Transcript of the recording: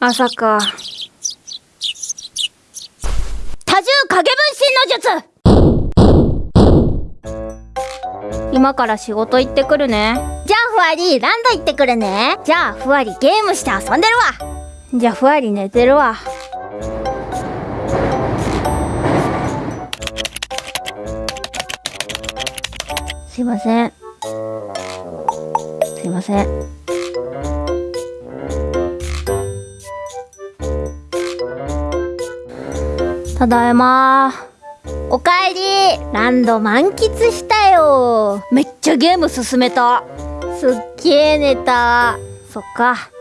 朝か。多重影分身の術今から仕事行ってくるね。じゃあふわり、ランド行ってくるね。じゃあふわりゲームして遊んでるわ。じゃあふわり寝てるわ。すいません。すいません。ただいま。おかえり。ランド満喫したよ。めっちゃゲーム進めた。すっげー寝た。そっかか